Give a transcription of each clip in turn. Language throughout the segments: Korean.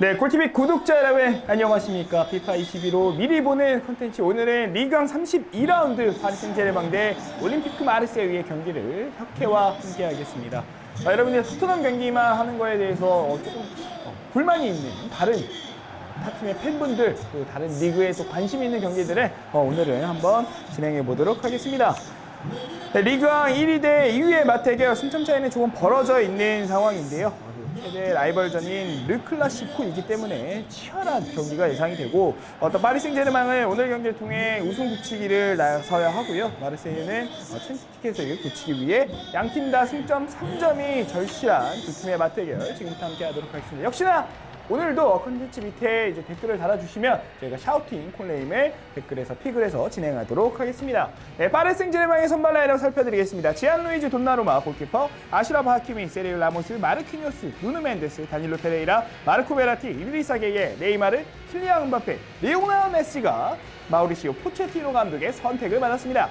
네, 꿀TV 구독자 여러분 안녕하십니까? 피파 21호 미리 보는 콘텐츠 오늘은 리그왕 32라운드 파리 생제르맹 대 올림피크 마르세유의 경기를 혁회와 함께 하겠습니다. 아, 여러분들 토트넘 경기만 하는 거에 대해서 어, 조금 어, 불만이 있는 다른 타 팀의 팬분들 또 다른 리그에 또 관심 있는 경기들을 어, 오늘은 한번 진행해 보도록 하겠습니다. 네, 리그왕 1위 대 2위의 맞대결 승점 차이는 조금 벌어져 있는 상황인데요. 최대 라이벌전인 르클라시코이기 때문에 치열한 경기가 예상이 되고 어떤 파리 생제르맹은 오늘 경기를 통해 우승 굳히기를 나서야 하고요. 마르세유는 어, 챔스 티켓을 굳히기 위해 양팀 다 승점 3점이 절실한 두 팀의 맞대결 지금부터 함께 하도록 하겠습니다. 역시나 오늘도 컨텐츠 밑에 이제 댓글을 달아주시면 저희가 shouting call name을 댓글에서 픽을 해서 진행하도록 하겠습니다. 네, 파리 생제르맹의 선발 라인업 살펴드리겠습니다. 지안루이즈 돈나루마 골키퍼, 아시라프 하키미, 세르히오 라모스, 마르키뉴스, 누누 멘데스, 다닐로 페레이라, 마르코 베라티, 이드리사 게게, 네이마르, 킬리안 음바페, 레오나르 메시가 마우리시오 포체티노 감독의 선택을 받았습니다.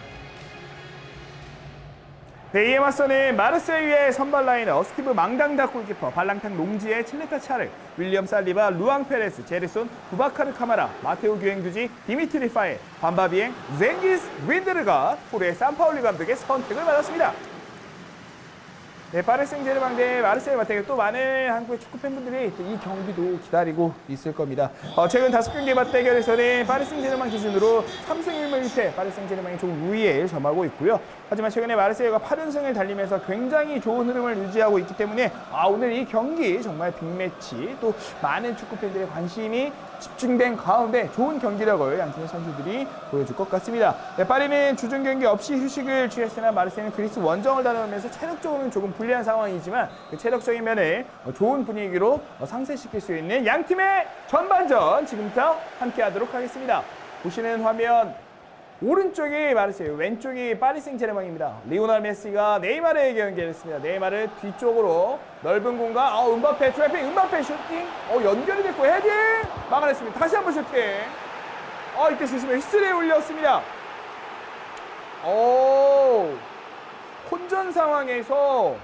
네, 이에 맞서는 마르세유의 선발 라인업 스티브 망당다 골키퍼, 발랑탕 롱지에 찰레타 차르, 윌리엄 살리바, 루앙 페레스, 제르손, 부바카르 카마라, 마테오 귀앵두지, 디미트리 파예, 밤바 디엥, 젠기스 윈데르가 호르헤 삼파올리 감독의 선택을 받았습니다. 네, 파리 생제르맹 대 마르세유 맞대결 또 많은 한국의 축구 팬분들이 이 경기도 기다리고 있을 겁니다. 어, 최근 다섯 경기 맞대결에서는 파리 생제르맹 기준으로 3승 1무 1패 파리 생제르맹이 조금 우위에 점하고 있고요. 하지만 최근에 마르세유가 8연승을 달리면서 굉장히 좋은 흐름을 유지하고 있기 때문에 아, 오늘 이 경기 정말 빅매치 또 많은 축구 팬들의 관심이 집중된 가운데 좋은 경기력을 양팀의 선수들이 보여줄 것 같습니다. 네, 파리는 주중 경기 없이 휴식을 취했으나 마르세유는 그리스 원정을 다녀오면서 체력적으로는 조금 불리한 상황이지만 그 체력적인 면을 좋은 분위기로 상쇄시킬 수 있는 양 팀의 전반전 지금부터 함께 하도록 하겠습니다. 보시는 화면 오른쪽이 마르세유, 왼쪽이 파리 생제르맹입니다. 리오넬 메시가 네이마르에게 연결했습니다. 네이마르 뒤쪽으로 넓은 공간, 어, 음바페 트래핑, 음바페 슈팅, 어, 연결이 됐고 헤딩 막아냈습니다. 다시 한번 슈팅. 어, 이때 주심의 휘슬이 울렸습니다. 오, 혼전 상황에서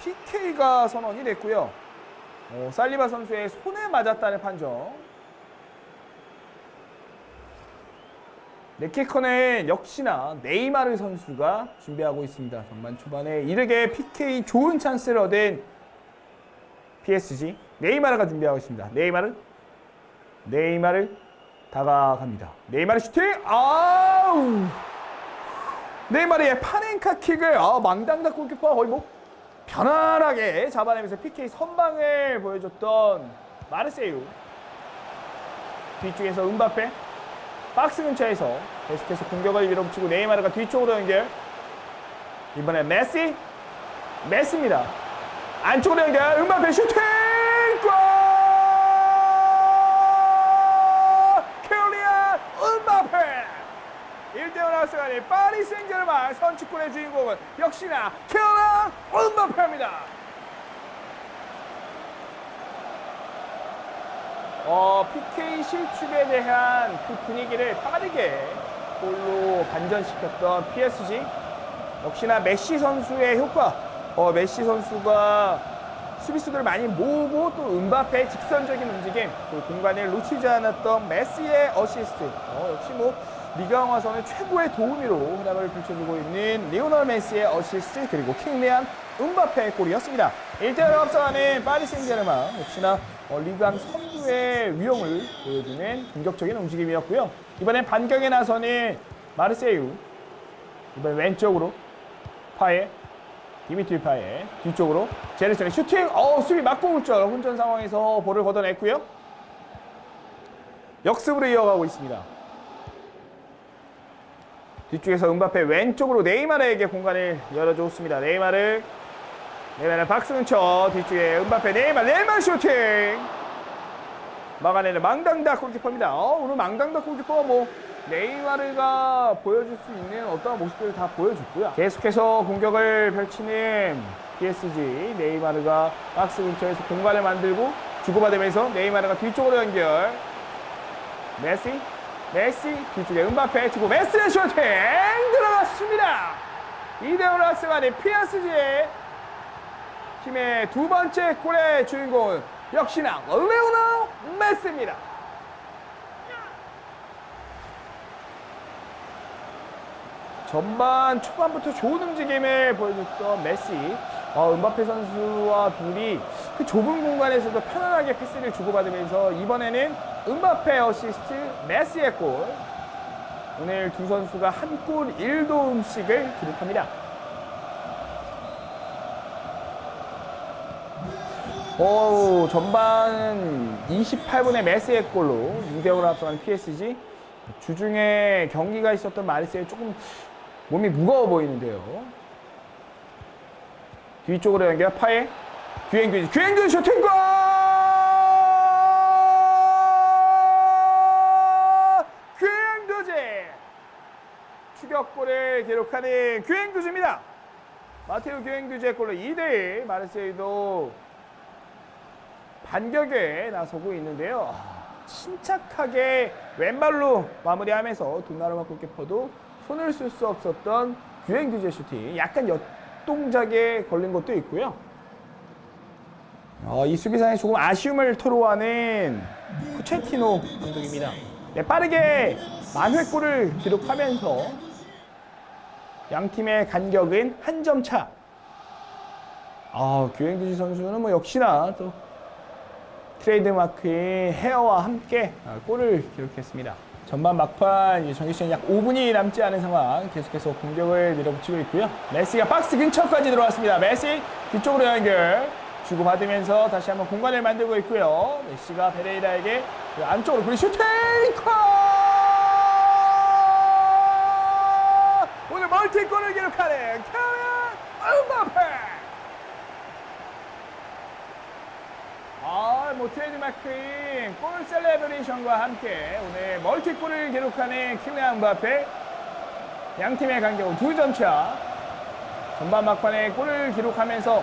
PK가 선언이 됐고요. 어, 살리바 선수의 손에 맞았다는 판정. 네키커는 역시나 네이마르 선수가 준비하고 있습니다. 전반 초반에 이르게 PK 좋은 찬스를 얻은 PSG 네이마르가 준비하고 있습니다. 네이마르 네이마르 다가갑니다. 네이마르 슈팅 아우 네이마르의 파넨카 킥을 아, 망당다 골키퍼 거의 뭐 편안하게 잡아내면서 PK 선방을 보여줬던 마르세유. 뒤쪽에서 음바페 박스 근처에서 계속해서 공격을 밀어붙이고 네이마르가 뒤쪽으로 연결. 이번엔 메시 메시입니다. 안쪽으로 연결 음바페 슈팅 골 킬리안 음바페 1대0 앞서가는 파리 생제르맹 선취골의 주인공은 역시나 킬리안 음바페입니다. 어, PK 실축에 대한 그 분위기를 빠르게 골로 반전시켰던 PSG 역시나 메시 선수의 효과. 어, 메시 선수가 수비수들을 많이 모으고 또 음바페의 직선적인 움직임 그 공간을 놓치지 않았던 메시의 어시스트. 어, 역시 뭐 리그앙 와서는 최고의 도우미로 활약을 펼쳐주고 있는 리오널 메시의 어시스트 그리고 킬리안 음바페의 골이었습니다 1대0 앞서가는 파리 생제르맹 역시나 어, 리그앙 선두의 위용을 보여주는 공격적인 움직임이었고요. 이번엔 반격에 나서는 마르세유. 이번엔 왼쪽으로 파예 디미트리 파예 뒤쪽으로 제르슨의 슈팅. 어 수비 맞고 올줄 혼전 상황에서 볼을 걷어냈고요. 역습으로 이어가고 있습니다. 뒤쪽에서 은바페 왼쪽으로 네이마르에게 공간을 열어줬습니다. 네이마르 네이마르 근처 뒤쪽에 은바페 네이마르 네이마르 슈팅 막아내는 망당다 골키퍼입니다. 어, 오늘 망당다 골키퍼가 뭐 네이마르가 보여줄 수 있는 어떠한 모습들을 다 보여줬고요. 계속해서 공격을 펼치는 PSG 네이마르가 박스 근처에서 공간을 만들고 주고받으면서 네이마르가 뒤쪽으로 연결 메시 메시 뒤쪽에 음바페 주고 메시의 슈팅 들어갔습니다. 2대0 라스만의 PSG의 팀의 두 번째 골의 주인공은 역시나 리오넬 메시입니다. 전반 초반부터 좋은 움직임을 보여줬던 메시. 어, 음바페 선수와 둘이 그 좁은 공간에서도 편안하게 패스를 주고받으면서 이번에는 음바페 어시스트 메시의 골. 오늘 두 선수가 한 골 1도움씩을 기록합니다. 오, 전반 28분에 메시의 골로 2대0으로 앞서간 PSG. 주중에 경기가 있었던 마르세이 조금 몸이 무거워 보이는데요. 뒤쪽으로 연결 파에 규행규 규행규 슈팅골! 규행두지 추격골을 기록하는 규행두지입니다. 마테오 규행두지의 골로 2대1 마르세이도 반격에 나서고 있는데요. 침착하게 왼발로 마무리하면서 돈나루마 골키퍼도 손을 쓸 수 없었던 규행규제 슈팅 약간 역동작에 걸린 것도 있고요. 어, 이 수비상에 조금 아쉬움을 토로하는 쿠체티노 감독입니다. 네, 빠르게 만회골을 기록하면서 양 팀의 간격은 한 점 차. 아, 규행규지 선수는 뭐 역시나 또 트레이드마크인 헤어와 함께 아, 골을 기록했습니다. 전반 막판 정규 시간 약 5분이 남지 않은 상황 계속해서 공격을 밀어붙이고 있고요. 메시가 박스 근처까지 들어왔습니다. 메시 뒤쪽으로 연결 주고받으면서 다시 한번 공간을 만들고 있고요. 메시가 페레이라에게 그 안쪽으로 그리고 슈팅! 컷! 오늘 멀티골을 기록하는 킬리안 음바페! 아, 뭐 트레이드마크인 골 celebration과 함께 오늘 멀티골을 기록하는 킬리안 음바페 양 팀의 간격은 두점 차. 전반 막판에 골을 기록하면서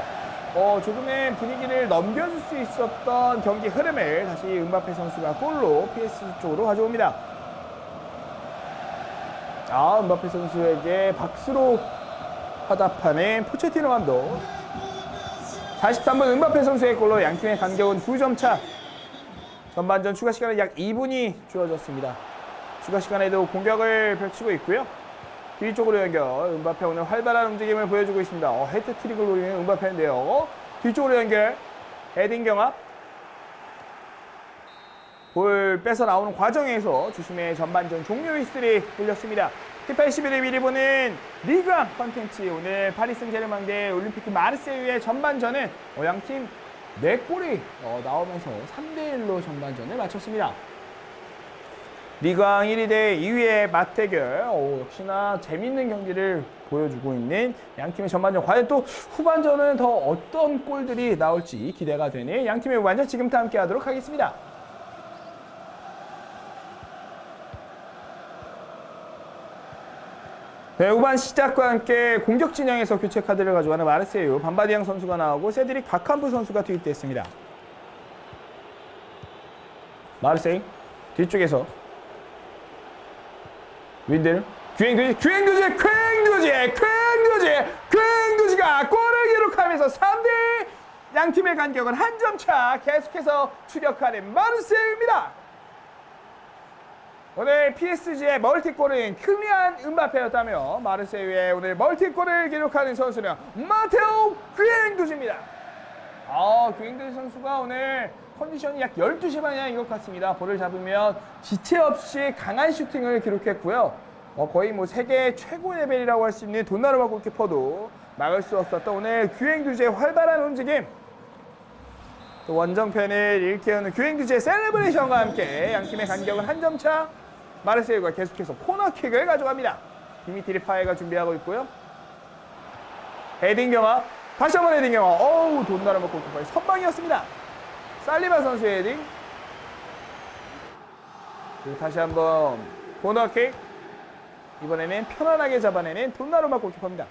어, 조금의 분위기를 넘겨줄 수 있었던 경기 흐름을 다시 음바페 선수가 골로 PSG 쪽으로 가져옵니다. 아, 음바페 선수에게 박수로 화답하는 포체티노 감독. 43분 은바페 선수의 골로 양팀의 간격은 2점 차. 전반전 추가 시간은 약 2분이 주어졌습니다. 추가 시간에도 공격을 펼치고 있고요. 뒤쪽으로 연결. 은바페 오늘 활발한 움직임을 보여주고 있습니다. 어, 헤트트릭을 노리는 은바페인데요. 뒤쪽으로 연결. 헤딩 경합. 볼 뺏어 나오는 과정에서 주심의 전반전 종료 휘슬이 울렸습니다. 피파 21을 미리 보는 리그왕 컨텐츠 오늘 파리 생제르맹 대 올림피크 마르세유의 전반전은 어, 양팀 4골이 어, 나오면서 3대1로 전반전을 마쳤습니다. 리그왕 1위 대 2위의 맞대결 오, 역시나 재밌는 경기를 보여주고 있는 양팀의 전반전 과연 또 후반전은 더 어떤 골들이 나올지 기대가 되는 양팀의 후반전 지금부터 함께 하도록 하겠습니다. 네, 후반 시작과 함께 공격 진영에서 교체 카드를 가져가는 마르세유 반바디앙 선수가 나오고 세드릭 박한부 선수가 투입됐습니다. 마르세유 뒤쪽에서 윈들 규행두지 규행두지 규행두지 규행두지 규행두지가 골을 기록하면서 3대 양팀의 간격은 한 점 차 계속해서 추격하는 마르세유입니다. 오늘 PSG의 멀티골은 클리안 음바페였다며 마르세유의 오늘 멀티골을 기록하는 선수는 마테오 귀행두지입니다. 아, 귀행두지 선수가 오늘 컨디션이 약 12시 방향인 것 같습니다. 볼을 잡으면 지체 없이 강한 슈팅을 기록했고요. 어, 거의 뭐 세계 최고 레벨이라고 할 수 있는 돈나루마 골키퍼도 막을 수 없었던 오늘 귀행두지의 활발한 움직임 또 원정팬을 일깨우는 규행규지의 celebration과 함께 양팀의 간격은 한 점 차. 마르세유가 계속해서 코너킥을 가져갑니다. 디미트리 파예가 준비하고 있고요. 헤딩 경합. 다시 한번 헤딩 경합. 어우, 돈나루마 골키퍼의 선방이었습니다. 살리바 선수의 헤딩. 그리고 다시 한번 코너킥. 이번에는 편안하게 잡아내는 돈나루마 골키퍼입니다.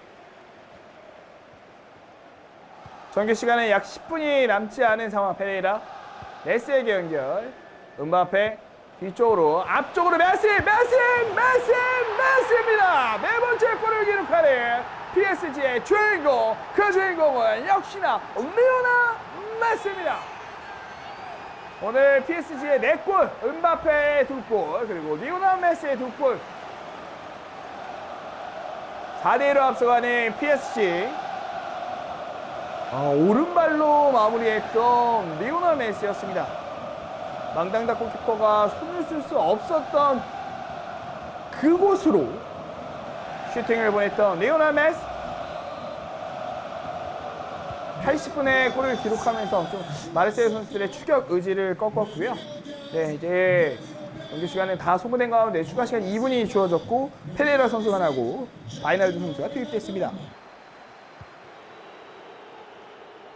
정규 시간에 약 10분이 남지 않은 상황 페레이라 메시에게 연결 음바페 뒤쪽으로 앞쪽으로 메시 메시 메시 메시입니다 네 번째 골을 기록하는 PSG의 주인공 그 주인공은 역시나 리오넬 메시입니다 오늘 PSG의 4골, 음바페의 2골, 그리고 리오넬 메시의 2골. 4대1로 앞서가는 PSG. 아, 오른발로 마무리했던 리오넬 메시였습니다. 망당다 골키퍼가 손을 쓸 수 없었던 그곳으로 슈팅을 보냈던 리오넬 메시. 80분에 골을 기록하면서 좀 마르세유 선수들의 추격 의지를 꺾었고요. 네, 이제 경기 시간은 다 소모된 가운데 추가 시간 2분이 주어졌고 페레라 선수가 나가고 바이날둠 선수가 투입됐습니다.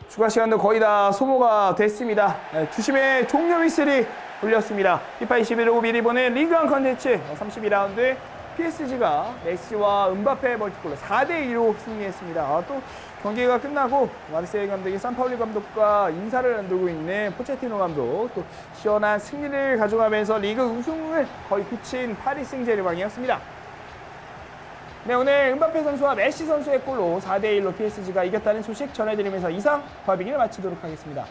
추가 시간도 거의 다 소모가 됐습니다. 네, 주심의 종료 휘슬이 울렸습니다. 피파 21로 미리 보는 리그앙 컨텐츠 32라운드 PSG가 메시와 음바페 멀티골로 4대2로 승리했습니다. 아, 또 경기가 끝나고 마르세유 감독인 삼파올리 감독과 인사를 나누고 있는 포체티노 감독 또 시원한 승리를 가져가면서 리그 우승을 거의 굳힌 파리 생제르맹이었습니다. 네, 오늘 은바페 선수와 메시 선수의 골로 4대1로 PSG가 이겼다는 소식 전해드리면서 이상 더빙을 마치도록 하겠습니다.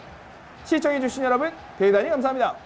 시청해주신 여러분 대단히 감사합니다.